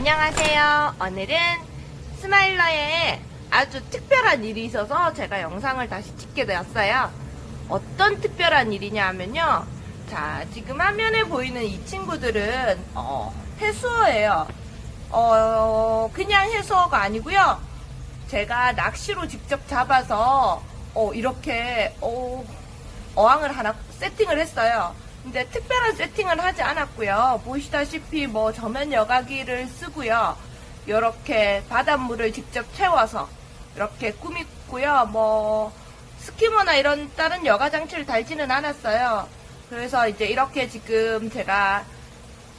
안녕하세요. 오늘은 스마일러에 아주 특별한 일이 있어서 제가 영상을 다시 찍게 되었어요. 어떤 특별한 일이냐 하면요. 자, 지금 화면에 보이는 이 친구들은 어, 해수어예요. 어, 그냥 해수어가 아니고요. 제가 낚시로 직접 잡아서 어, 이렇게 어, 어항을 하나 세팅을 했어요. 근데 특별한 세팅을 하지 않았고요. 보시다시피 뭐 저면 여과기를 쓰고요. 이렇게 바닷물을 직접 채워서 이렇게 꾸미고요. 뭐 스키머나 이런 다른 여가 장치를 달지는 않았어요. 그래서 이제 이렇게 지금 제가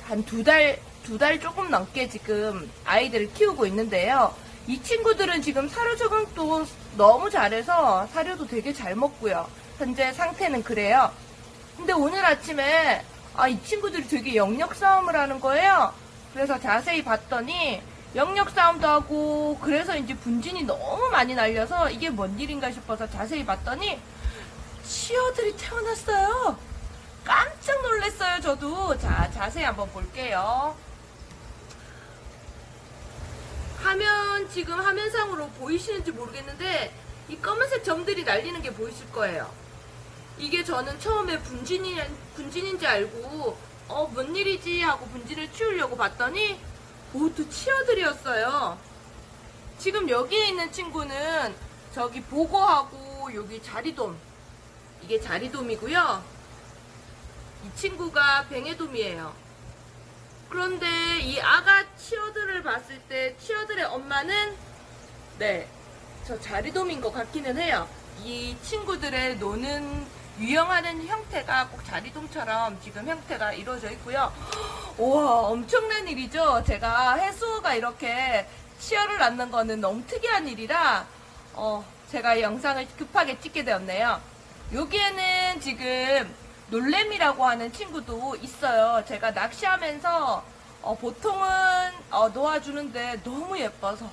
한 두 달, 두 달 조금 넘게 지금 아이들을 키우고 있는데요. 이 친구들은 지금 사료 적응도 너무 잘해서 사료도 되게 잘 먹고요. 현재 상태는 그래요. 근데 오늘 아침에 아, 이 친구들이 되게 영역 싸움을 하는 거예요. 그래서 자세히 봤더니 영역 싸움도 하고 그래서 이제 분진이 너무 많이 날려서 이게 뭔 일인가 싶어서 자세히 봤더니 치어들이 태어났어요. 깜짝 놀랐어요, 저도. 자, 자세히 한번 볼게요. 화면, 지금 화면상으로 보이시는지 모르겠는데, 이 검은색 점들이 날리는 게 보이실 거예요. 이게 저는 처음에 분진이, 분진인지 알고, 어, 뭔 일이지? 하고 분진을 치우려고 봤더니, 모두 치어들이었어요. 지금 여기에 있는 친구는 저기 보고하고 여기 자리돔. 이게 자리돔이고요. 이 친구가 뱅에돔이에요. 그런데 이 아가 치어들을 봤을 때 치어들의 엄마는 네, 저 자리돔인 것 같기는 해요. 이 친구들의 노는 유영하는 형태가 꼭 자리돔처럼 지금 형태가 이루어져 있고요. 우와, 엄청난 일이죠. 제가 해수가 이렇게 치어를 낳는 거는 너무 특이한 일이라 어, 제가 이 영상을 급하게 찍게 되었네요. 여기에는 지금 놀래미라고 하는 친구도 있어요. 제가 낚시하면서 어, 보통은 어, 놓아주는데 너무 예뻐서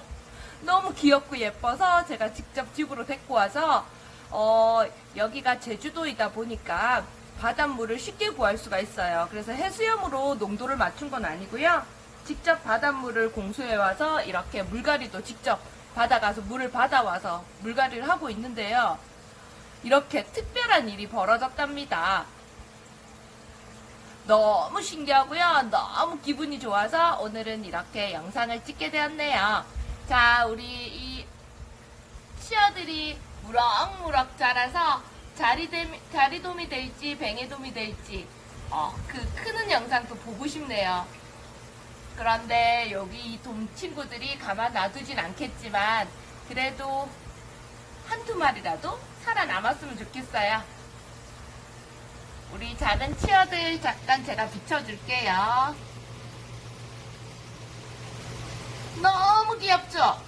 너무 귀엽고 예뻐서 제가 직접 집으로 데리고 와서 어, 여기가 제주도이다 보니까 바닷물을 쉽게 구할 수가 있어요. 그래서 해수염으로 농도를 맞춘 건 아니고요. 직접 바닷물을 공수해 와서 이렇게 물갈이도 직접 받아가서 물을 받아와서 물갈이를 하고 있는데요. 이렇게 특별한 일이 벌어졌답니다. 너무 신기하고요. 너무 기분이 좋아서 오늘은 이렇게 영상을 찍게 되었네요. 자, 우리 이 치어들이 무럭무럭 자라서 자리돔, 자리돔이 될지 뱅에돔이 될지 어, 그 크는 영상도 보고 싶네요. 그런데 여기 이 돔 친구들이 가만 놔두진 않겠지만 그래도 한두 마리라도 살아남았으면 좋겠어요. 우리 작은 치어들 잠깐 제가 비춰줄게요. 너무 귀엽죠?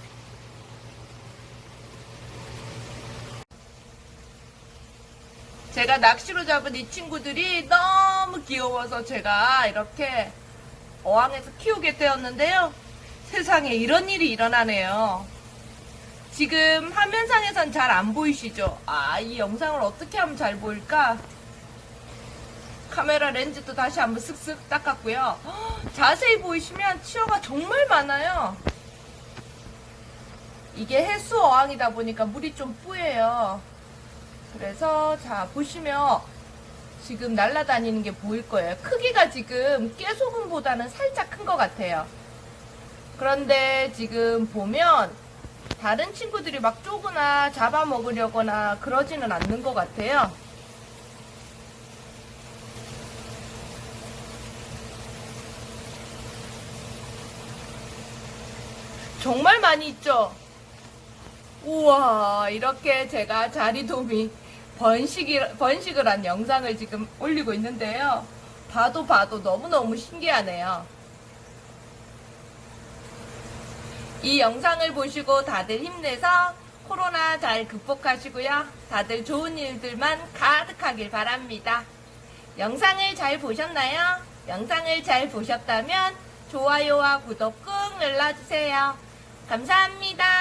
제가 낚시로 잡은 이 친구들이 너무 귀여워서 제가 이렇게 어항에서 키우게 되었는데요. 세상에 이런 일이 일어나네요. 지금 화면상에선 잘 안 보이시죠? 아, 이 영상을 어떻게 하면 잘 보일까? 카메라 렌즈도 다시 한번 쓱쓱 닦았고요. 헉, 자세히 보이시면 치어가 정말 많아요. 이게 해수 어항이다 보니까 물이 좀 뿌예요. 그래서 자 보시면 지금 날아다니는 게 보일 거예요. 크기가 지금 깨소금보다는 살짝 큰 것 같아요. 그런데 지금 보면 다른 친구들이 막 쪼거나 잡아먹으려거나 그러지는 않는 것 같아요. 정말 많이 있죠? 우와, 이렇게 제가 자리돔이 번식이, 번식을 한 영상을 지금 올리고 있는데요. 봐도 봐도 너무너무 신기하네요. 이 영상을 보시고 다들 힘내서 코로나 잘 극복하시고요. 다들 좋은 일들만 가득하길 바랍니다. 영상을 잘 보셨나요? 영상을 잘 보셨다면 좋아요와 구독 꾹 눌러주세요. 감사합니다.